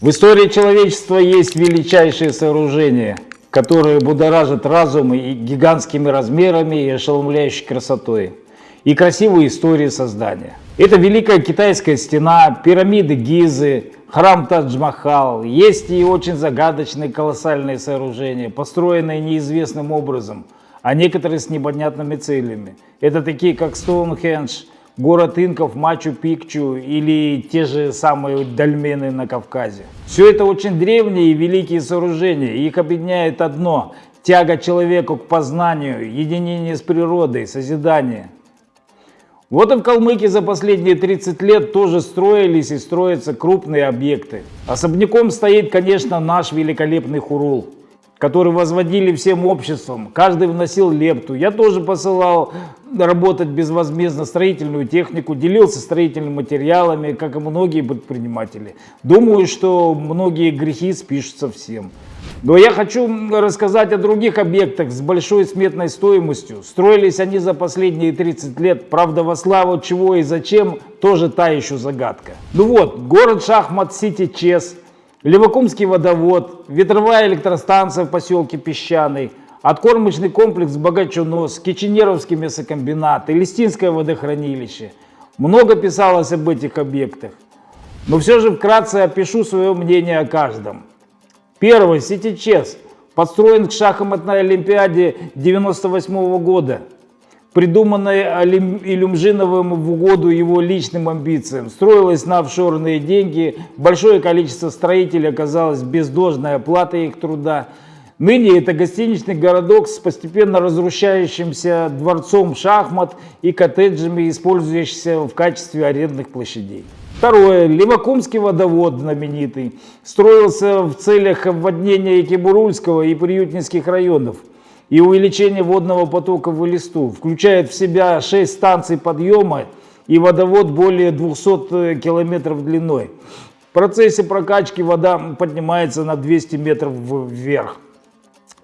В истории человечества есть величайшие сооружения, которые будоражат разум и гигантскими размерами и ошеломляющей красотой, и красивые истории создания. Это Великая Китайская стена, пирамиды Гизы, храм Тадж-Махал. Есть и очень загадочные колоссальные сооружения, построенные неизвестным образом, а некоторые с непонятными целями. Это такие как Стоунхендж, город инков Мачу-Пикчу или те же самые дольмены на Кавказе. Все это очень древние и великие сооружения. Их объединяет одно – тяга человека к познанию, единение с природой, созидание. Вот и в Калмыкии за последние 30 лет тоже строились и строятся крупные объекты. Особняком стоит, конечно, наш великолепный Хурул который возводили всем обществом. Каждый вносил лепту. Я тоже посылал работать безвозмездно строительную технику, делился строительными материалами, как и многие предприниматели. Думаю, что многие грехи спишутся всем. Но я хочу рассказать о других объектах с большой сметной стоимостью. Строились они за последние 30 лет. Правда, во славу чего и зачем, тоже та еще загадка. Ну вот, город Шахмат-Сити Чес – Левокумский водовод, ветровая электростанция в поселке Песчаный, откормочный комплекс Богачунос, Киченеровский мясокомбинат, Элистинское водохранилище. Много писалось об этих объектах. Но все же вкратце опишу свое мнение о каждом. Первый, Сити-Чес, построен к шахматной олимпиаде 98 года придуманной Илюмжиновым в угоду его личным амбициям. Строилась на офшорные деньги, большое количество строителей оказалось без должной оплаты их труда. Ныне это гостиничный городок с постепенно разрушающимся дворцом шахмат и коттеджами, использующимся в качестве арендных площадей. Второе. Левакумский водовод знаменитый. Строился в целях обводнения Екибурульского и Приютинских районов и увеличение водного потока в Элисту. Включает в себя 6 станций подъема и водовод более 200 э, километров длиной. В процессе прокачки вода поднимается на 200 метров вверх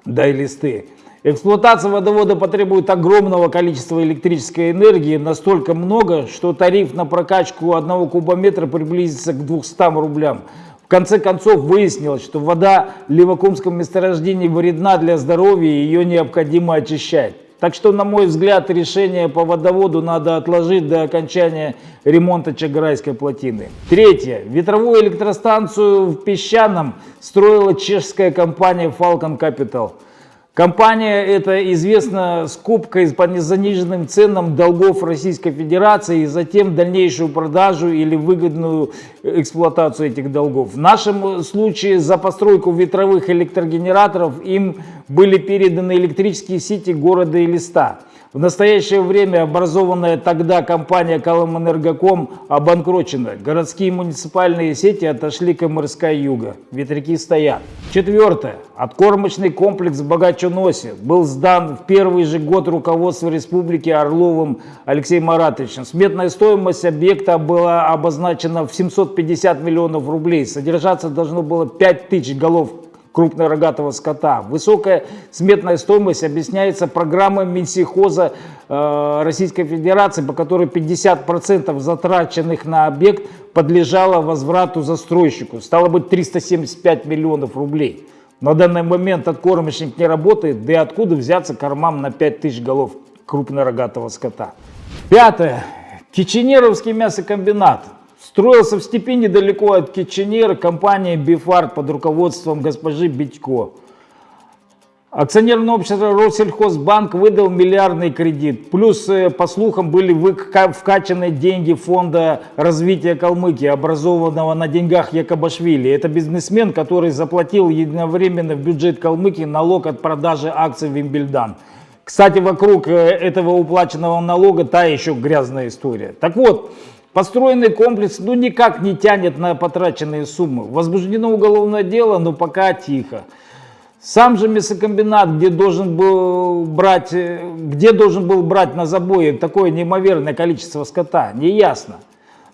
до Элисты. Эксплуатация водовода потребует огромного количества электрической энергии, настолько много, что тариф на прокачку одного кубометра приблизится к 200 рублям. В конце концов выяснилось, что вода в Ливакумском месторождении вредна для здоровья и ее необходимо очищать. Так что, на мой взгляд, решение по водоводу надо отложить до окончания ремонта Чагарайской плотины. Третье. Ветровую электростанцию в Песчаном строила чешская компания Falcon Capital. Компания эта известна скупкой по заниженным ценам долгов Российской Федерации и затем дальнейшую продажу или выгодную эксплуатацию этих долгов. В нашем случае за постройку ветровых электрогенераторов им были переданы электрические сети города Элиста. В настоящее время образованная тогда компания Коломэнергоком обанкрочена. Городские муниципальные сети отошли к МРСК Юга. Ветряки стоят. Четвертое. Откормочный комплекс в Богачуносе был сдан в первый же год руководства республики Орловым Алексеем Маратовичем. Сметная стоимость объекта была обозначена в 750 миллионов рублей. Содержаться должно было 5000 голов крупнорогатого скота. Высокая сметная стоимость объясняется программой Минсихоза э, Российской Федерации, по которой 50% затраченных на объект подлежало возврату застройщику. Стало быть 375 миллионов рублей. На данный момент откормочник не работает, да и откуда взяться кормам на 5000 голов крупнорогатого скота. Пятое. Киченеровский мясокомбинат. Строился в степи недалеко от Киченера компания Бифарт под руководством госпожи Битько. Акционерное общество Россельхозбанк выдал миллиардный кредит. Плюс, э, по слухам, были вкачаны деньги фонда развития Калмыкии, образованного на деньгах Якобашвили. Это бизнесмен, который заплатил единовременно в бюджет Калмыкии налог от продажи акций Вимбельдан. Кстати, вокруг э, этого уплаченного налога та еще грязная история. Так вот, Построенный комплекс ну никак не тянет на потраченные суммы. Возбуждено уголовное дело, но пока тихо. Сам же мясокомбинат, где должен был брать, где должен был брать на забое такое неимоверное количество скота, не ясно.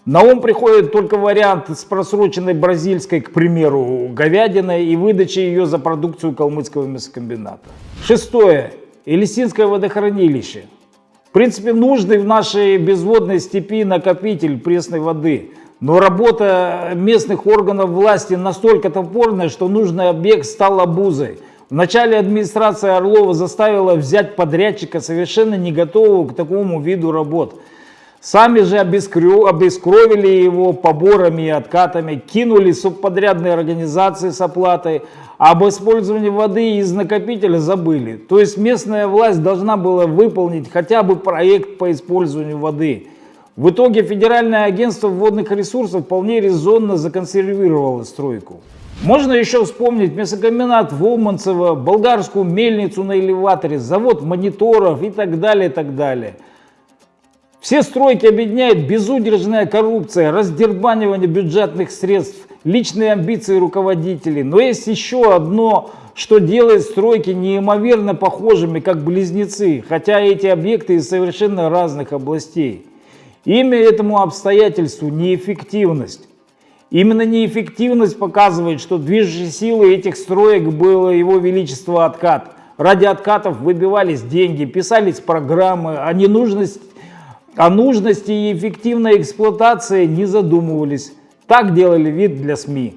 На ум приходит только вариант с просроченной бразильской, к примеру, говядиной и выдачей ее за продукцию калмыцкого мясокомбината. Шестое. Элисинское водохранилище. В принципе, нужный в нашей безводной степи накопитель пресной воды. Но работа местных органов власти настолько топорная, что нужный объект стал обузой. Вначале администрация Орлова заставила взять подрядчика, совершенно не готового к такому виду работ. Сами же обескровили его поборами и откатами, кинули субподрядные организации с оплатой, об использовании воды из накопителя забыли. То есть местная власть должна была выполнить хотя бы проект по использованию воды. В итоге Федеральное агентство водных ресурсов вполне резонно законсервировало стройку. Можно еще вспомнить мясокомбинат Волманцева, болгарскую мельницу на элеваторе, завод мониторов и так далее, и так далее. Все стройки объединяет безудержная коррупция, раздербанивание бюджетных средств, личные амбиции руководителей. Но есть еще одно, что делает стройки неимоверно похожими, как близнецы, хотя эти объекты из совершенно разных областей. Имя этому обстоятельству неэффективность. Именно неэффективность показывает, что движущей силой этих строек было его величество откат. Ради откатов выбивались деньги, писались программы, а ненужность о нужности и эффективной эксплуатации не задумывались. Так делали вид для СМИ.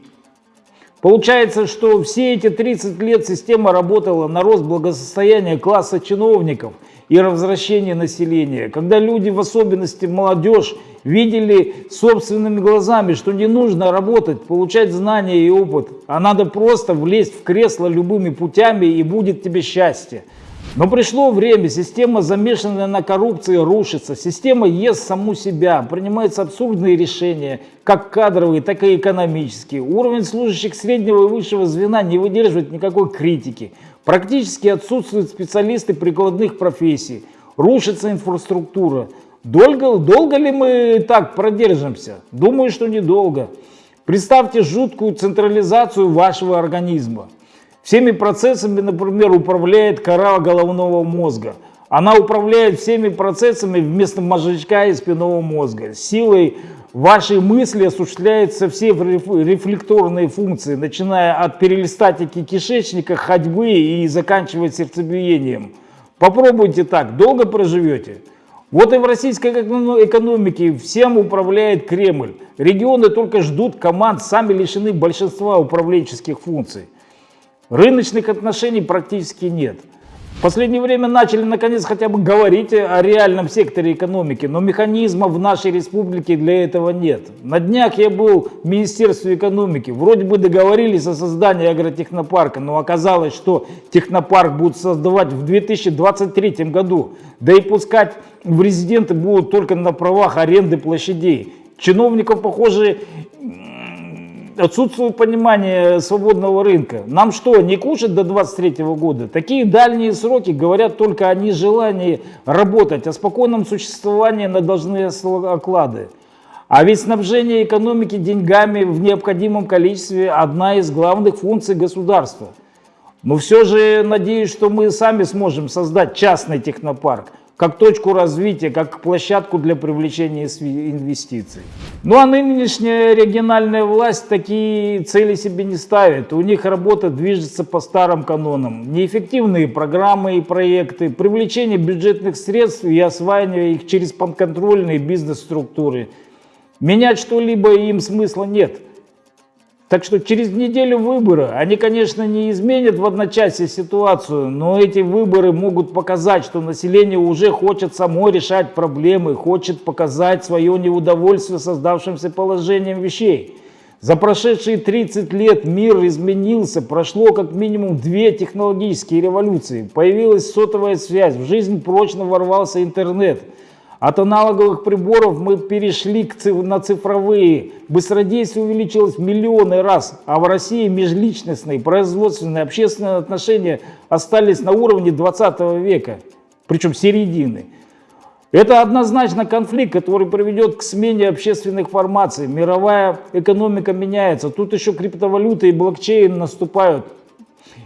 Получается, что все эти 30 лет система работала на рост благосостояния класса чиновников и возвращение населения, когда люди, в особенности молодежь, видели собственными глазами, что не нужно работать, получать знания и опыт, а надо просто влезть в кресло любыми путями и будет тебе счастье. Но пришло время, система, замешанная на коррупции, рушится. Система ест саму себя, принимаются абсурдные решения, как кадровые, так и экономические. Уровень служащих среднего и высшего звена не выдерживает никакой критики. Практически отсутствуют специалисты прикладных профессий. Рушится инфраструктура. Долго, долго ли мы так продержимся? Думаю, что недолго. Представьте жуткую централизацию вашего организма. Всеми процессами, например, управляет кора головного мозга. Она управляет всеми процессами вместо мозжечка и спинного мозга. Силой вашей мысли осуществляются все рефлекторные функции, начиная от перелистатики кишечника, ходьбы и заканчивая сердцебиением. Попробуйте так, долго проживете. Вот и в российской экономике всем управляет Кремль. Регионы только ждут команд, сами лишены большинства управленческих функций. Рыночных отношений практически нет. В последнее время начали наконец хотя бы говорить о реальном секторе экономики, но механизмов в нашей республике для этого нет. На днях я был в Министерстве экономики, вроде бы договорились о создании агротехнопарка, но оказалось, что технопарк будут создавать в 2023 году, да и пускать в резиденты будут только на правах аренды площадей. Чиновников, похоже, отсутствует понимание свободного рынка. Нам что, не кушать до 23 года? Такие дальние сроки говорят только о нежелании работать, о спокойном существовании на должны оклады. А ведь снабжение экономики деньгами в необходимом количестве одна из главных функций государства. Но все же надеюсь, что мы сами сможем создать частный технопарк, как точку развития, как площадку для привлечения инвестиций. Ну а нынешняя региональная власть такие цели себе не ставит. У них работа движется по старым канонам. Неэффективные программы и проекты, привлечение бюджетных средств и осваивание их через подконтрольные бизнес-структуры. Менять что-либо им смысла нет. Так что через неделю выборы, они, конечно, не изменят в одночасье ситуацию, но эти выборы могут показать, что население уже хочет само решать проблемы, хочет показать свое неудовольствие создавшимся положением вещей. За прошедшие 30 лет мир изменился, прошло как минимум две технологические революции, появилась сотовая связь, в жизнь прочно ворвался интернет – от аналоговых приборов мы перешли к, на цифровые. Быстродействие увеличилось в миллионы раз, а в России межличностные, производственные, общественные отношения остались на уровне 20 века, причем середины. Это однозначно конфликт, который приведет к смене общественных формаций. Мировая экономика меняется. Тут еще криптовалюты и блокчейн наступают.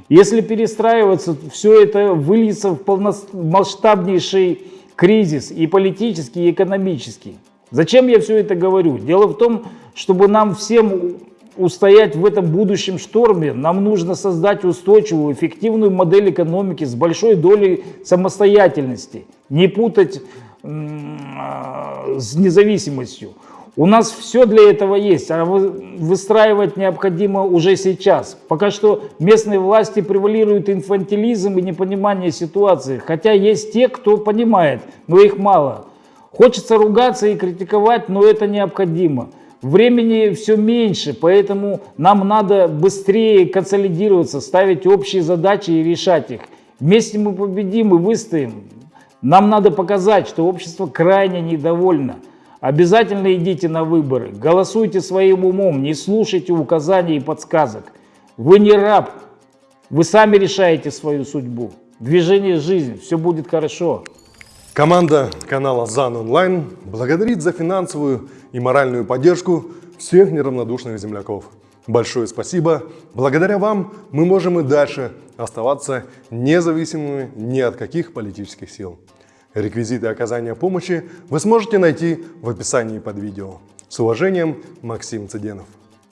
Если перестраиваться, все это выльется в полномасштабнейший кризис и политический, и экономический. Зачем я все это говорю? Дело в том, чтобы нам всем устоять в этом будущем шторме, нам нужно создать устойчивую, эффективную модель экономики с большой долей самостоятельности, не путать с независимостью. У нас все для этого есть, а выстраивать необходимо уже сейчас. Пока что местные власти превалируют инфантилизм и непонимание ситуации, хотя есть те, кто понимает, но их мало. Хочется ругаться и критиковать, но это необходимо. Времени все меньше, поэтому нам надо быстрее консолидироваться, ставить общие задачи и решать их. Вместе мы победим и выстоим. Нам надо показать, что общество крайне недовольно. Обязательно идите на выборы, голосуйте своим умом, не слушайте указаний и подсказок. Вы не раб, вы сами решаете свою судьбу. Движение «Жизнь», все будет хорошо. Команда канала ЗАН Онлайн благодарит за финансовую и моральную поддержку всех неравнодушных земляков. Большое спасибо. Благодаря вам мы можем и дальше оставаться независимыми ни от каких политических сил. Реквизиты оказания помощи вы сможете найти в описании под видео. С уважением, Максим Цыденов.